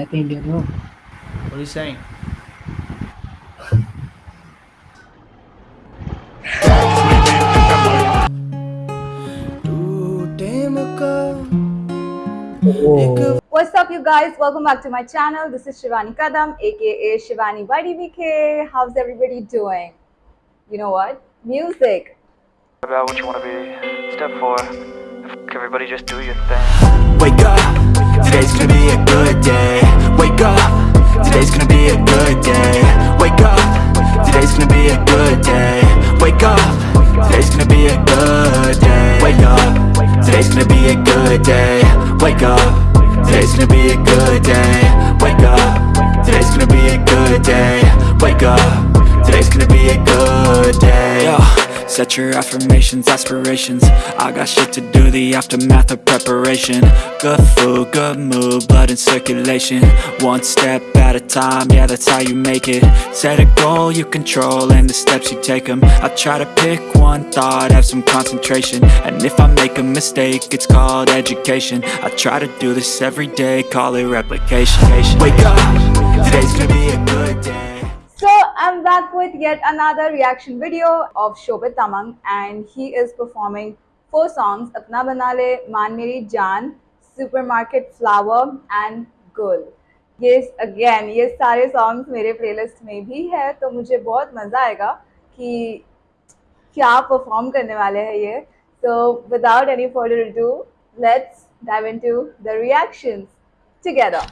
Happy India bro. What are you saying? Oh. What's up, you guys? Welcome back to my channel. This is Shivani Kadam, aka Shivani YDBK. How's everybody doing? You know what? Music. about what you want to be. Step four, everybody just do your thing. Wake up, today's gonna be a good day. Wake up, today's gonna be a good day. Wake up, today's gonna be a good day. Wake up, today's gonna be a good day. Wake up, today's gonna be a good day. Wake up, today's gonna be a good day. Wake up, today's gonna be a good day. Yo. Set your affirmations, aspirations. I got shit to do, the aftermath of preparation. Good food, good mood, blood in circulation. One step at a time, yeah that's how you make it. Set a goal you control and the steps you take them I try to pick one thought, have some concentration. And if I make a mistake, it's called education. I try to do this every day, call it replication. Wake up, today's gonna be a good day I'm back with yet another reaction video of Shobit Tamang, and he is performing four songs Apna Bana Le, Maan Meri Jaan, Supermarket Flower, and Gul. ये again ये सारे songs मेरे playlist में भी है तो मुझे बहुत मज़ा आएगा कि क्या परफॉर्म करने वाले हैं ये so without any further do let's dive into the reactions together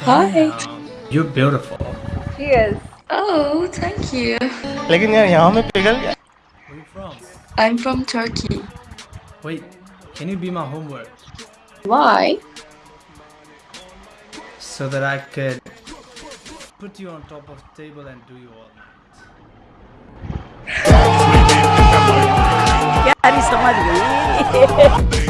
Hi. You're beautiful. He is. Oh, thank you. लेकिन यार यहाँ में पिघल गया Where are you from? I'm from Turkey. Wait, can you be my homework Why? so that I could put you on top of the table and do you all night? यार समझ गई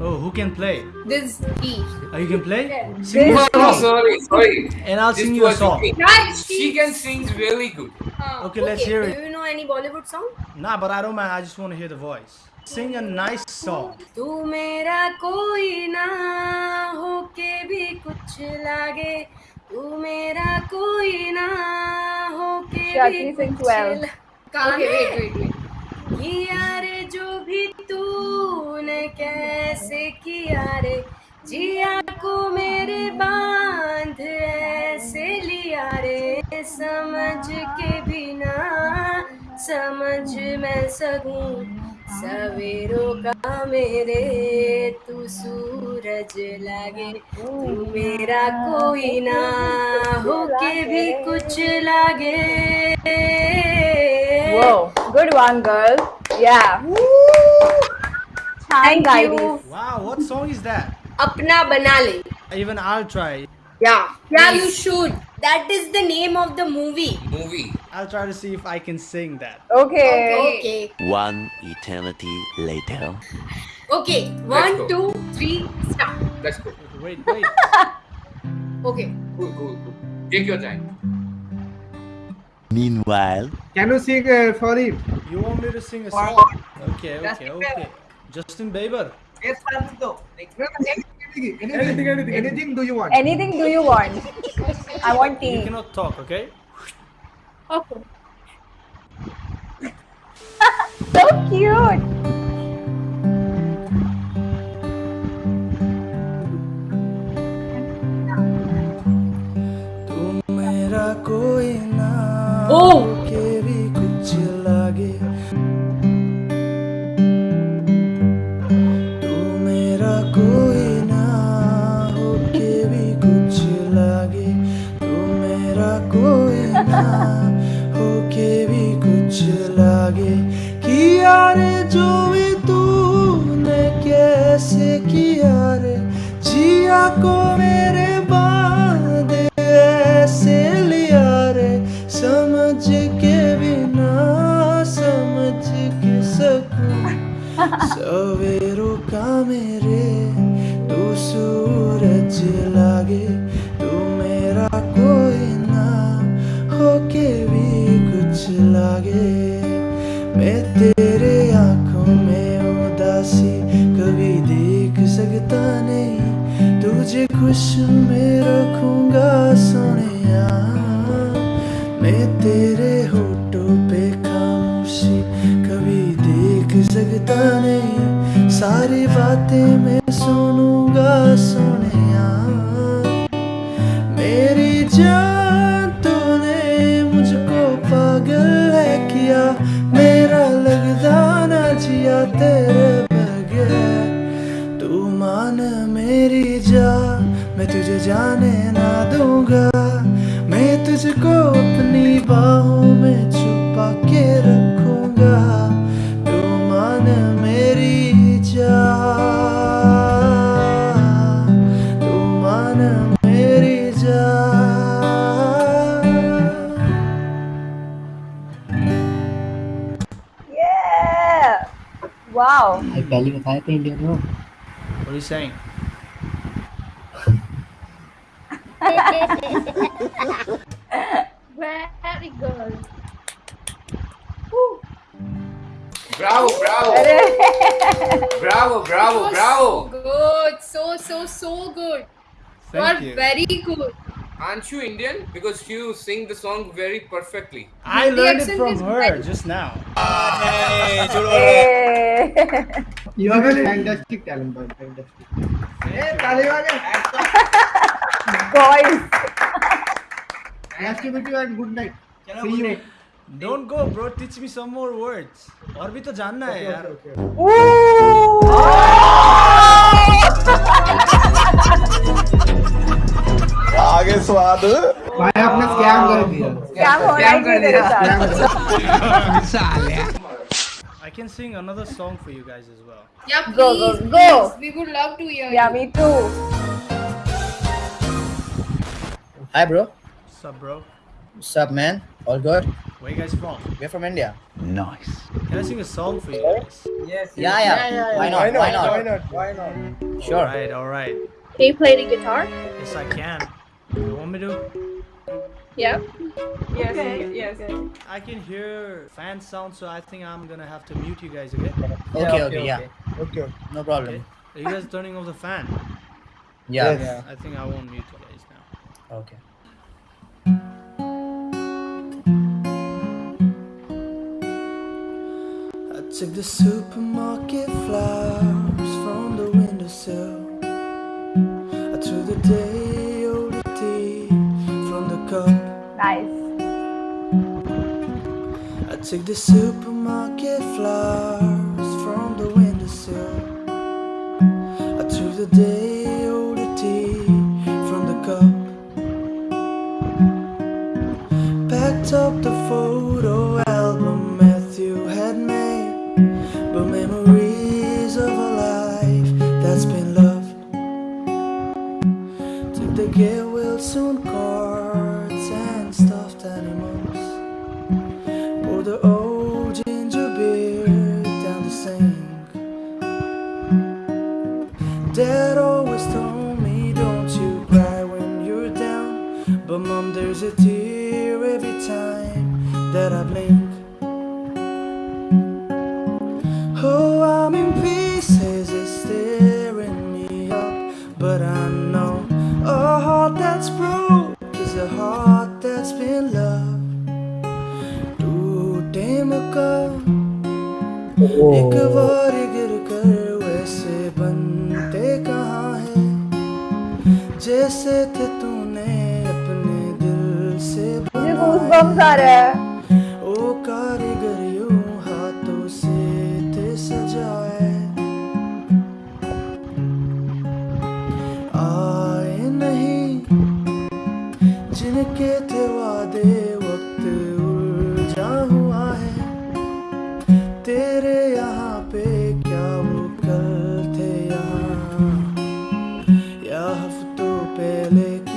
Oh, who can play? This E. Oh, you can play? This Sing me a No, song, sorry, sorry. and I'll This sing you a was song. okay. Right, She can sing really good. Okay, let's hear Do it. you know any Bollywood song? Nah, but I don't mind. I just want to hear the voice. Sing a nice song. तू मेरा कोई ना हो के भी कुछ लागे तू मेरा कोई ना हो के भी Shakti sings कुछ well. ला- Okay, wait, wait, wait. किया रे जो भी तूने कैसे किया रे? जिया को मेरे बाँध ऐसे लिया रे। समझ के बिना समझ मैं सकूँ सवेरों का मेरे तू सूरज लागे। तू मेरा कोई ना हो के भी कुछ लागे। Whoa, good one, girl. Thank you. Wow, what song is that? Apna Banale. Even I'll try. Yeah. Yeah, you should. That is the name of the movie. Movie. I'll try to see if I can sing that. Okay. Okay. One eternity later. Okay. One, two, three, start. Let's go. Wait, wait. okay. Cool, cool, cool. Take your time. Meanwhile, can you sing uh, for him? You want me to sing a song? Okay, okay, okay. Justin Bieber. Yes, no, anything, anything, anything, anything do you want? Anything do you want? I want You tea. cannot talk, okay? Okay. So cute. तू मेरा कोई ना Oh. किया रे जिया को मेरे बाद ऐसे लिया रे। समझ के बिना समझ के सकूँ। सवेरों का मेरे तू सूरज लागे। तू मेरा कोई ना होके भी कुछ लागे। मैं तेरे आँखों में उदासी खुश में रखूँगा सोनिया। मैं तेरे होठों पे खामोशी, कभी देख सकता नहीं। सारी बातें मैं जाने ना दूँगा। मैं तुझको अपनी बाहों में छुपा के रखूँगा। तू मान मेरी जा तू मान मेरी जा Yeah! Wow. भाई पहली बताया था इंडियन हो। Very good. Woo. Bravo, bravo. bravo, bravo, bravo. So good. So, so, so good. Thank you are you. very good. Aren't you Indian? Because you sing the song very perfectly. I the learned it from her very... just now. you have a fantastic talent, boy. Fantastic. Hey, Taliban. Boys. Nice to meet you and good night. See you. Don't go, bro. Teach me some more words. और भी तो जानना है यार. आगे स्वाद भाई आपने स्कैम कर दिया. क्या हो रहा है तेरे साथ? I can sing another song for you guys as well. Yeah, please, go, go. please. We would love to hear Yeah, you. me too. Hi bro, What's up, bro? what's up man? All good? Where you guys from? We're from India. Nice. Can I sing a song for you guys? Yes. Yeah, yeah. Why not? Why not? Why not? Why not? Sure. Alright, alright. Can you play the guitar? Yes, I can. You want me to? Yeah. Yes, yes. I can hear fan sound, so I think I'm gonna have to mute you guys, okay? Okay, okay, yeah. Okay. okay. No Okay. problem. Are you guys turning off the fan? Yeah. Yes. I think I won't mute you guys now. Okay. I took the supermarket flowers from the windowsill. I threw the day old tea from the cup. Nice. I took the supermarket flowers from the windowsill. I threw the day old tea from the cup. Packed up the photo that I blink. Oh, I'm in pieces, it's staring me up. But I know a heart that's broke is a heart that's been loved. टूटे मकान एक बार गिर कर वैसे बनते कहाँ है जैसे थे तूने अपने दिल से मुझे goosebumps आ रहा है. supele. Que...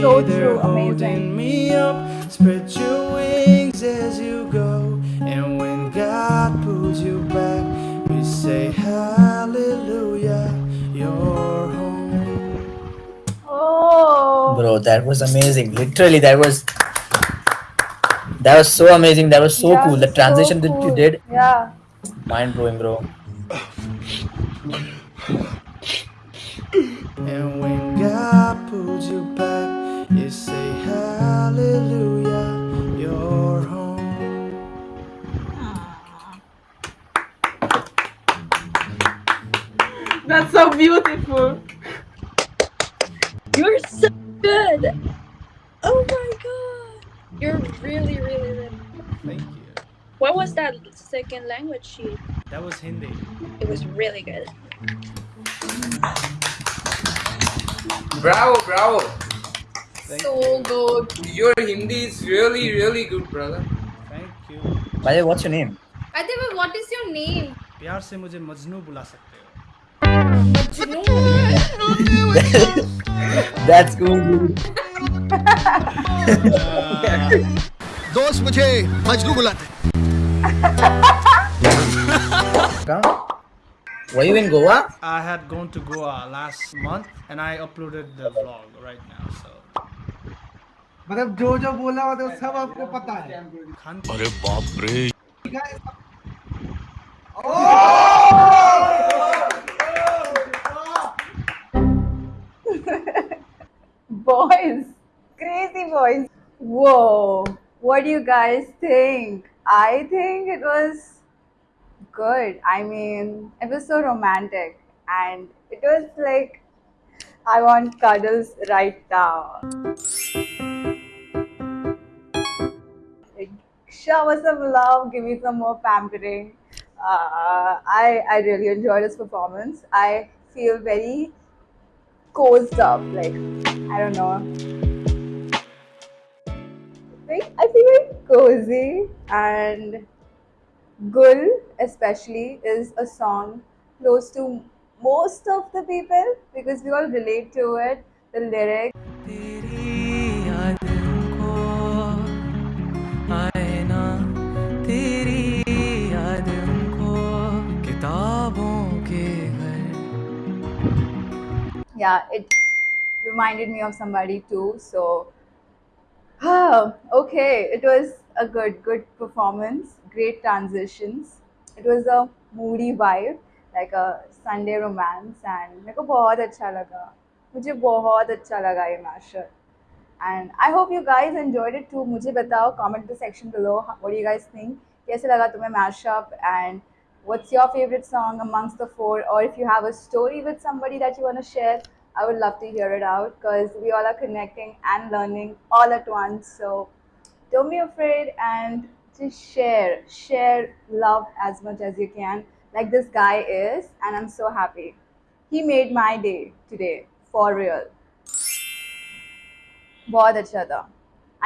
down, you'd So there true, holding amazing. me up. Spread your wings as you go. And when God pulls you back, we say hallelujah. You're home. Oh. Bro, that was amazing. Literally, that was that was so amazing. That was so Yeah, cool. The so transition that you did, Yeah. mind blowing, bro. And when second language sheet? That was Hindi. It was really good. Bravo, bravo. So good. Your Hindi is really, really good, brother. Thank you. By the way, what's your name? Adeva, what is your name? प्यार से मुझे मजनू बुला सकते हो That's cool. dude. दोस्त मुझे मजनू बुलाते Come. Were you in Goa? I had gone to Goa last month and I uploaded the vlog right now. So मतलब जो जो बोला होता है सब आपको पता है खान अरे बाप रे boys crazy boys whoa what do you guys think I think it was good. I mean it was so romantic and it was like i want cuddles right now. Shower some love? Give me some more pampering. Uh, i i really enjoyed his performance. I feel very cozy up like I don't know. cozy and Gul especially is a song close to most of the people because we all relate to it. The lyric. Yeah, it reminded me of somebody too. So okay, it was a good, good performance. Great transitions. It was a moody vibe, like a Sunday romance, and मेरे को बहुत अच्छा लगा. मुझे बहुत अच्छा लगा ये mashup. And I hope you guys enjoyed it too. मुझे बताओ comment in the section below. What do you guys think? कैसे लगा तुम्हें mashup and what's your favorite song amongst the four? Or if you have a story with somebody that you want to share, I would love to hear it out because we all are connecting and learning all at once. So don't be afraid and just share, share love as much as you can, like this guy is, and I'm so happy. He made my day today for real. बहुत अच्छा था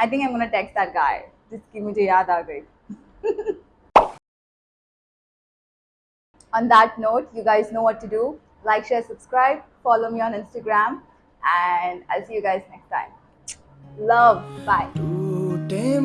I think I'm gonna text that guy जिसकी मुझे याद आ गई On that note, you guys know what to do. Like, share, subscribe, follow me on Instagram, and I'll see you guys next time. Love. Bye. टूटे